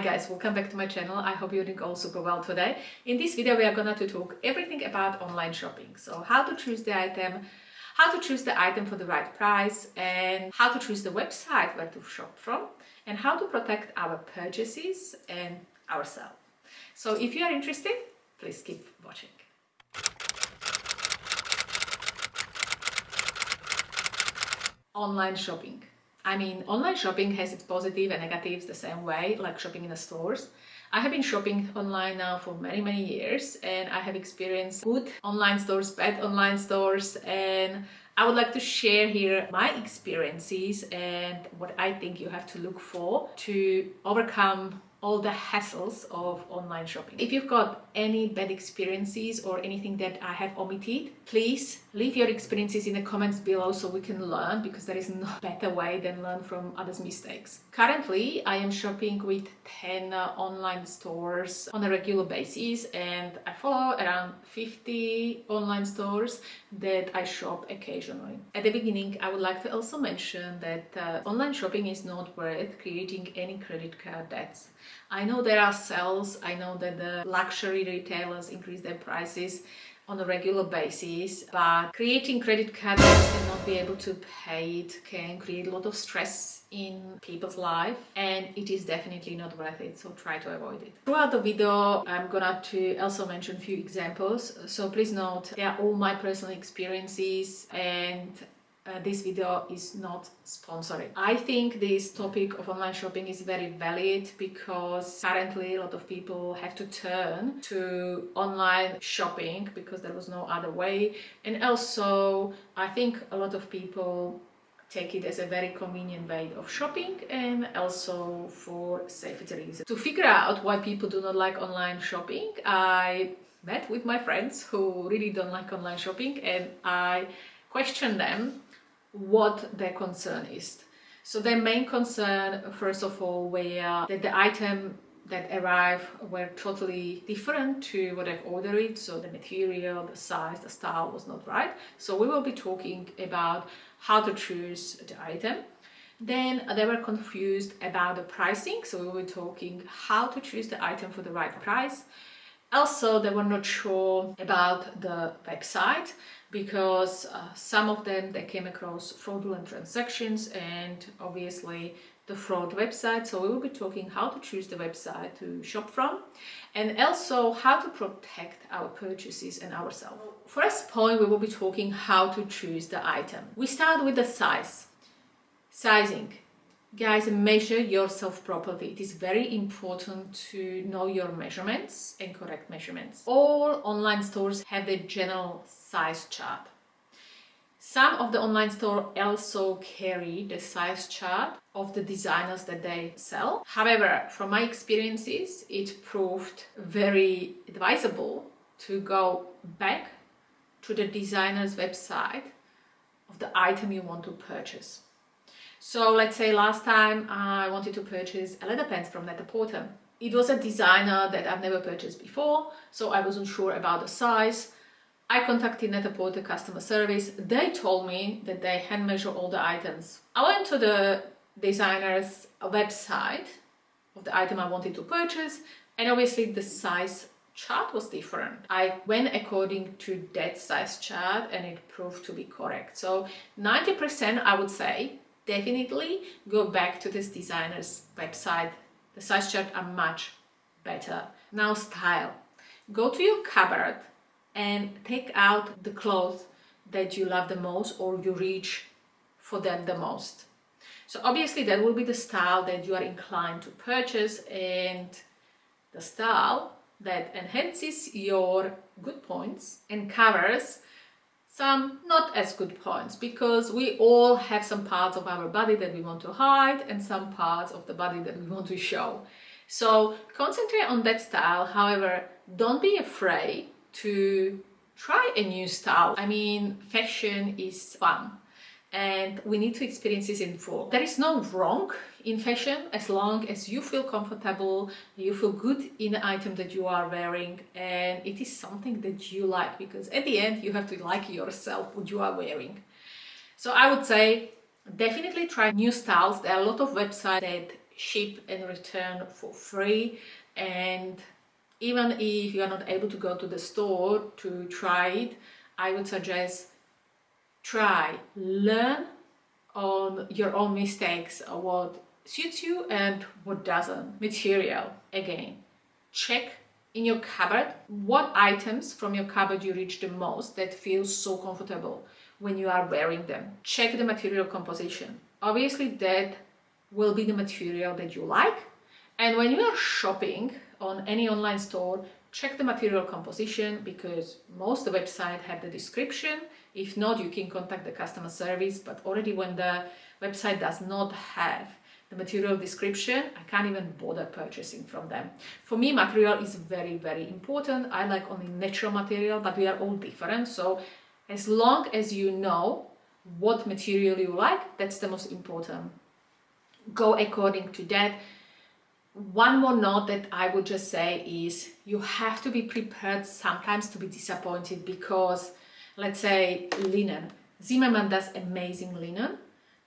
Hi guys, welcome back to my channel. I hope you're doing all super well today. In this video we are gonna to talk everything about online shopping. So how to choose the item, how to choose the item for the right price and how to choose the website where to shop from and how to protect our purchases and ourselves. So if you are interested, please keep watching. Online shopping. I mean, online shopping has its positive and negatives the same way, like shopping in the stores. I have been shopping online now for many, many years and I have experienced good online stores, bad online stores and I would like to share here my experiences and what I think you have to look for to overcome all the hassles of online shopping. If you've got any bad experiences or anything that I have omitted, please leave your experiences in the comments below so we can learn because there is no better way than learn from others' mistakes. Currently, I am shopping with 10 uh, online stores on a regular basis and I follow around 50 online stores that I shop occasionally. At the beginning, I would like to also mention that uh, online shopping is not worth creating any credit card debts. I know there are sales, I know that the luxury retailers increase their prices on a regular basis, but creating credit cards and not be able to pay it can create a lot of stress in people's life and it is definitely not worth it so try to avoid it. Throughout the video i'm gonna to also mention a few examples so please note they are all my personal experiences and uh, this video is not sponsored. I think this topic of online shopping is very valid because currently a lot of people have to turn to online shopping because there was no other way and also I think a lot of people take it as a very convenient way of shopping and also for safety reasons. To figure out why people do not like online shopping, I met with my friends who really don't like online shopping and I questioned them what their concern is. So their main concern, first of all, were that the item that arrived were totally different to what I've ordered. So the material, the size, the style was not right. So we will be talking about how to choose the item. Then they were confused about the pricing. So we were talking how to choose the item for the right price. Also, they were not sure about the website because uh, some of them they came across fraudulent transactions and obviously the fraud website. So we will be talking how to choose the website to shop from and also how to protect our purchases and ourselves. First point we will be talking how to choose the item. We start with the size. Sizing Guys, measure yourself properly. It is very important to know your measurements and correct measurements. All online stores have a general size chart. Some of the online stores also carry the size chart of the designers that they sell. However, from my experiences, it proved very advisable to go back to the designer's website of the item you want to purchase. So let's say last time I wanted to purchase a leather pants from Net-a-Porter. It was a designer that I've never purchased before, so I wasn't sure about the size. I contacted Net-a-Porter customer service. They told me that they hand measure all the items. I went to the designer's website of the item I wanted to purchase and obviously the size chart was different. I went according to that size chart and it proved to be correct. So 90% I would say definitely go back to this designer's website. The size chart are much better. Now style. Go to your cupboard and take out the clothes that you love the most or you reach for them the most. So obviously that will be the style that you are inclined to purchase and the style that enhances your good points and covers some not as good points because we all have some parts of our body that we want to hide and some parts of the body that we want to show. So concentrate on that style. However, don't be afraid to try a new style. I mean, fashion is fun and we need to experience this in full. There is no wrong in fashion as long as you feel comfortable, you feel good in the item that you are wearing and it is something that you like because at the end you have to like yourself what you are wearing. So I would say definitely try new styles. There are a lot of websites that ship and return for free and even if you are not able to go to the store to try it I would suggest try learn on your own mistakes what suits you and what doesn't. Material again check in your cupboard what items from your cupboard you reach the most that feels so comfortable when you are wearing them. Check the material composition. Obviously that will be the material that you like. And when you are shopping on any online store check the material composition because most the website have the description. If not you can contact the customer service but already when the website does not have the material description I can't even bother purchasing from them. For me material is very very important. I like only natural material but we are all different. So as long as you know what material you like that's the most important. Go according to that. One more note that I would just say is you have to be prepared sometimes to be disappointed because let's say linen. Zimmermann does amazing linen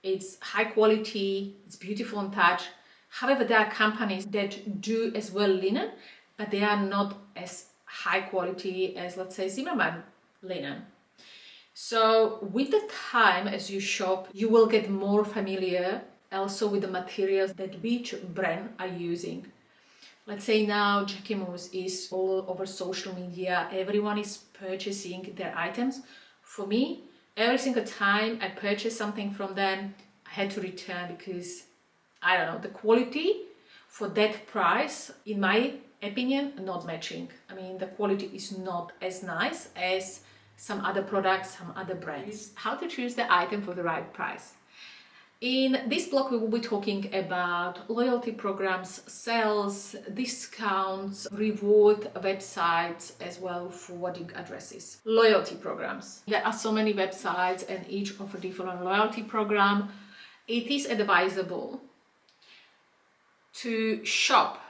it's high quality, it's beautiful in touch. However, there are companies that do as well linen, but they are not as high quality as let's say Zimmermann linen. So with the time as you shop, you will get more familiar also with the materials that each brand are using. Let's say now Jacquemus is all over social media, everyone is purchasing their items. For me, every single time I purchased something from them, I had to return because, I don't know, the quality for that price, in my opinion, not matching. I mean, the quality is not as nice as some other products, some other brands. How to choose the item for the right price. In this blog, we will be talking about loyalty programs, sales, discounts, reward websites, as well forwarding addresses. Loyalty programs. There are so many websites and each offer different loyalty program. It is advisable to shop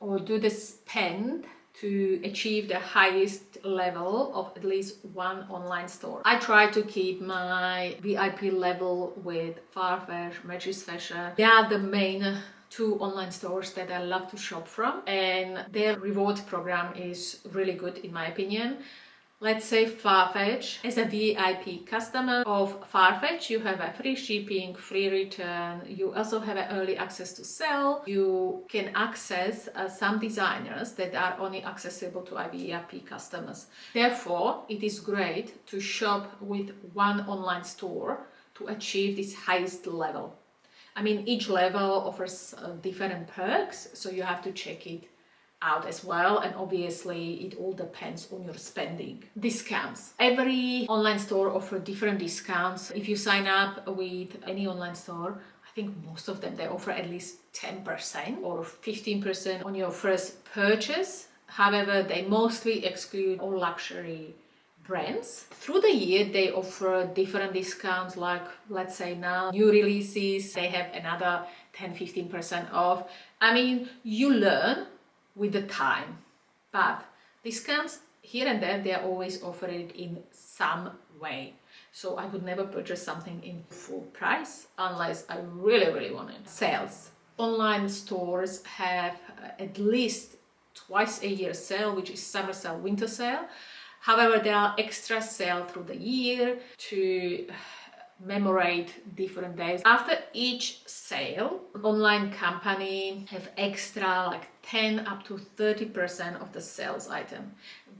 or do the spend to achieve the highest level of at least one online store. I try to keep my VIP level with Farfetch, Matches Fashion. They are the main two online stores that I love to shop from and their reward program is really good in my opinion. Let's say Farfetch. As a VIP customer of Farfetch, you have a free shipping, free return. You also have early access to sell. You can access uh, some designers that are only accessible to VIP customers. Therefore, it is great to shop with one online store to achieve this highest level. I mean, each level offers uh, different perks, so you have to check it out as well and obviously it all depends on your spending discounts every online store offer different discounts if you sign up with any online store I think most of them they offer at least 10% or 15% on your first purchase however they mostly exclude all luxury brands. Through the year they offer different discounts like let's say now new releases they have another 10-15% off. I mean you learn with the time. But discounts here and there, they are always offered in some way. So I would never purchase something in full price unless I really, really want it. Sales. Online stores have uh, at least twice a year sale, which is summer sale, winter sale. However, there are extra sale through the year to memorate different days. After each sale, online company have extra like 10 up to 30% of the sales item.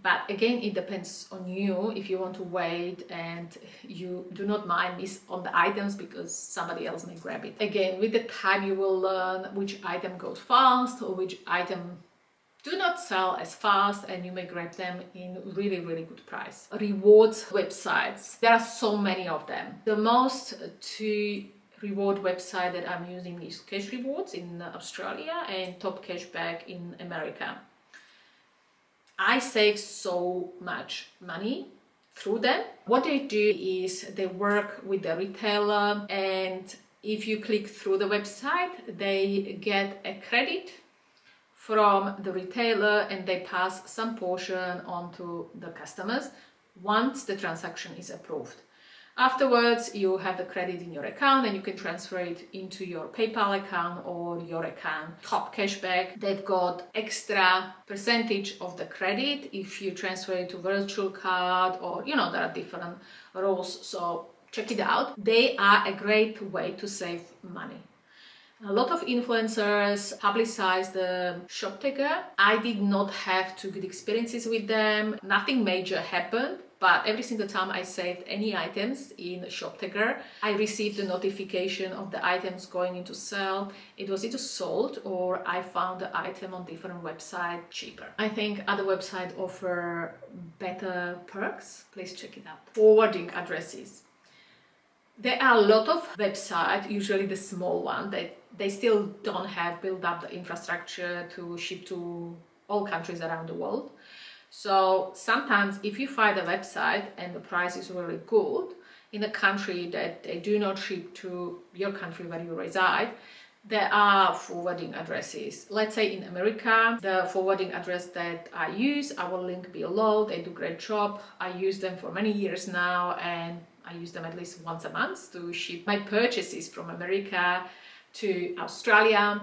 But again, it depends on you if you want to wait and you do not mind miss on the items because somebody else may grab it. Again, with the time you will learn which item goes fast or which item do not sell as fast and you may grab them in really really good price. Rewards websites. There are so many of them. The most to reward website that i'm using is cash rewards in australia and top cashback in america. I save so much money through them. What they do is they work with the retailer and if you click through the website they get a credit from the retailer and they pass some portion on to the customers once the transaction is approved. Afterwards, you have the credit in your account and you can transfer it into your PayPal account or your account. Top cashback, they've got extra percentage of the credit if you transfer it to virtual card or, you know, there are different rules. So check it out. They are a great way to save money. A lot of influencers publicize the Shoptagr. I did not have too good experiences with them. Nothing major happened, but every single time I saved any items in Shoptagr, I received a notification of the items going into sale. It was either sold or I found the item on different website cheaper. I think other websites offer better perks. Please check it out. Forwarding addresses. There are a lot of websites, usually the small one, that they still don't have built up the infrastructure to ship to all countries around the world. So sometimes if you find a website and the price is really good in a country that they do not ship to your country where you reside, there are forwarding addresses. Let's say in America, the forwarding address that I use, I will link below. They do great job. I use them for many years now and I use them at least once a month to ship my purchases from America to Australia.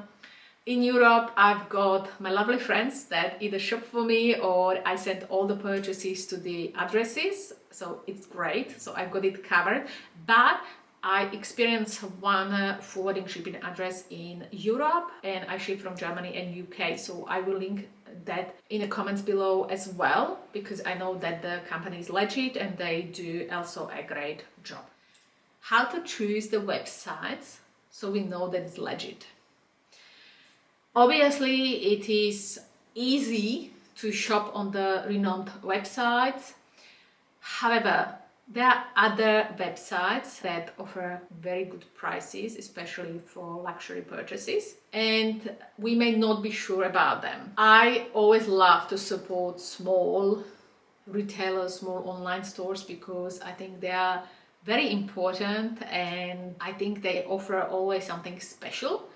In Europe, I've got my lovely friends that either shop for me or I send all the purchases to the addresses. So it's great. So I've got it covered. But I experienced one uh, forwarding shipping address in Europe and I ship from Germany and UK. So I will link that in the comments below as well because I know that the company is legit and they do also a great job. How to choose the websites so we know that it's legit. Obviously it is easy to shop on the renowned websites. However, there are other websites that offer very good prices, especially for luxury purchases, and we may not be sure about them. I always love to support small retailers, small online stores, because I think they are very important and I think they offer always something special.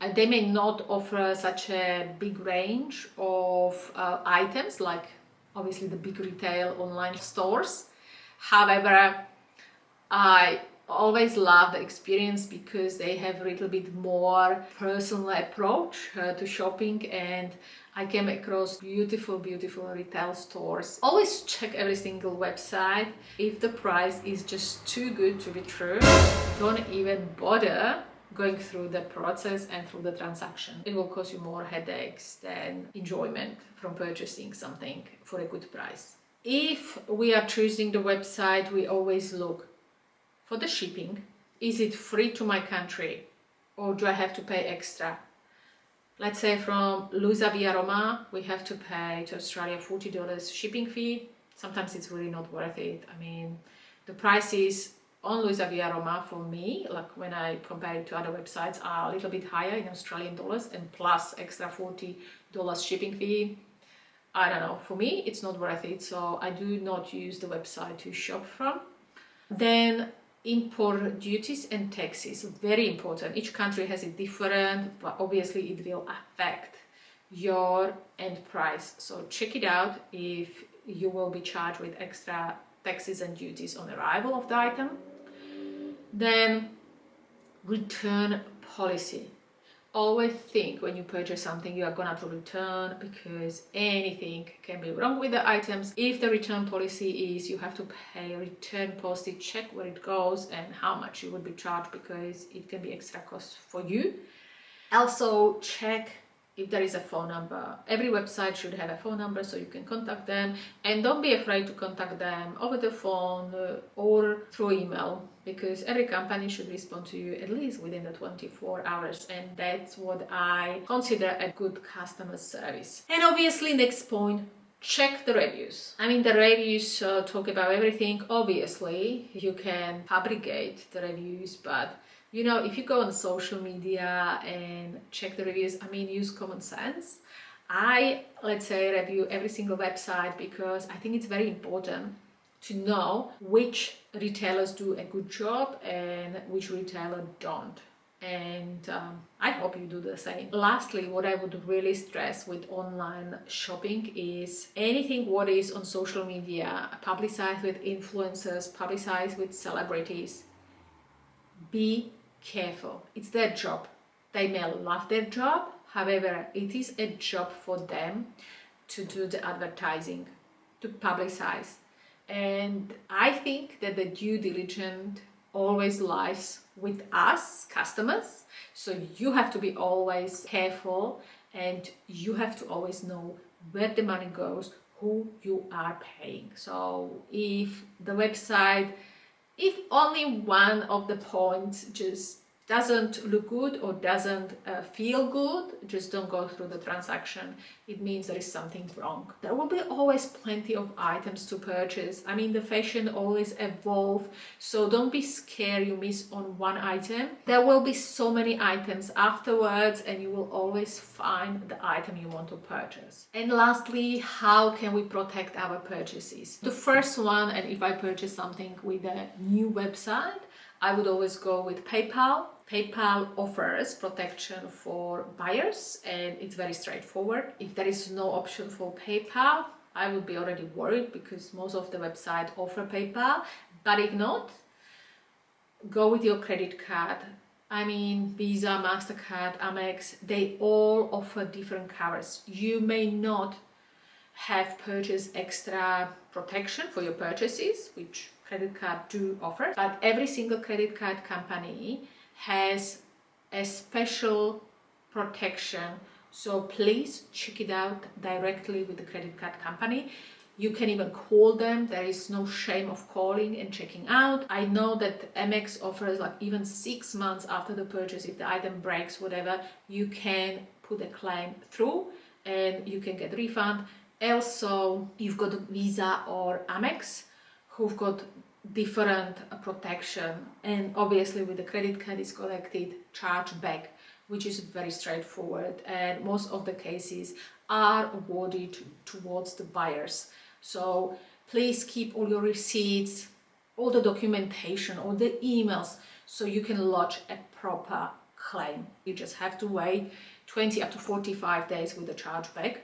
Uh, they may not offer such a big range of uh, items like obviously the big retail online stores However, I always love the experience because they have a little bit more personal approach uh, to shopping and I came across beautiful, beautiful retail stores. Always check every single website. If the price is just too good to be true, don't even bother going through the process and through the transaction. It will cause you more headaches than enjoyment from purchasing something for a good price if we are choosing the website, we always look for the shipping. Is it free to my country or do I have to pay extra? Let's say from Luisa via Roma, we have to pay to Australia $40 shipping fee. Sometimes it's really not worth it. I mean, the prices on Luisa via Roma for me, like when I compare it to other websites, are a little bit higher in Australian dollars and plus extra $40 shipping fee I don't know, for me it's not worth it, so I do not use the website to shop from. Then import duties and taxes, very important. Each country has it different, but obviously it will affect your end price. So check it out if you will be charged with extra taxes and duties on arrival of the item. Then return policy always think when you purchase something you are gonna to return because anything can be wrong with the items. If the return policy is you have to pay return postage check where it goes and how much you would be charged because it can be extra cost for you. Also check if there is a phone number. Every website should have a phone number so you can contact them and don't be afraid to contact them over the phone uh, or through email because every company should respond to you at least within the 24 hours and that's what I consider a good customer service. And obviously next point check the reviews. I mean the reviews uh, talk about everything obviously you can fabricate the reviews but you know, if you go on social media and check the reviews, I mean, use common sense. I, let's say, review every single website because I think it's very important to know which retailers do a good job and which retailer don't. and um, I hope you do the same. Lastly, what I would really stress with online shopping is anything what is on social media, publicized with influencers, publicized with celebrities, be careful. It's their job. They may love their job, however, it is a job for them to do the advertising, to publicize. And I think that the due diligence always lies with us customers so you have to be always careful and you have to always know where the money goes who you are paying so if the website if only one of the points just doesn't look good or doesn't uh, feel good, just don't go through the transaction. It means there is something wrong. There will be always plenty of items to purchase. I mean, the fashion always evolve, so don't be scared you miss on one item. There will be so many items afterwards and you will always find the item you want to purchase. And lastly, how can we protect our purchases? The first one, and if I purchase something with a new website, I would always go with PayPal. PayPal offers protection for buyers and it's very straightforward. If there is no option for PayPal, I would be already worried because most of the websites offer PayPal. But if not, go with your credit card. I mean, Visa, MasterCard, Amex, they all offer different covers. You may not have purchased extra protection for your purchases, which credit card do offer but every single credit card company has a special protection. So please check it out directly with the credit card company. You can even call them. There is no shame of calling and checking out. I know that amex offers like even six months after the purchase if the item breaks whatever you can put a claim through and you can get refund. Also you've got visa or amex who've got different protection. And obviously with the credit card is collected charge back which is very straightforward. And most of the cases are awarded towards the buyers. So please keep all your receipts all the documentation all the emails so you can lodge a proper claim. You just have to wait 20 up to 45 days with the chargeback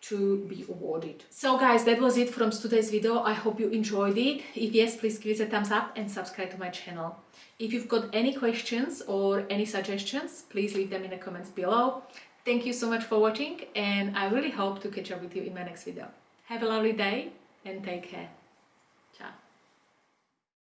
to be awarded. So guys, that was it from today's video. I hope you enjoyed it. If yes, please give it a thumbs up and subscribe to my channel. If you've got any questions or any suggestions, please leave them in the comments below. Thank you so much for watching and I really hope to catch up with you in my next video. Have a lovely day and take care.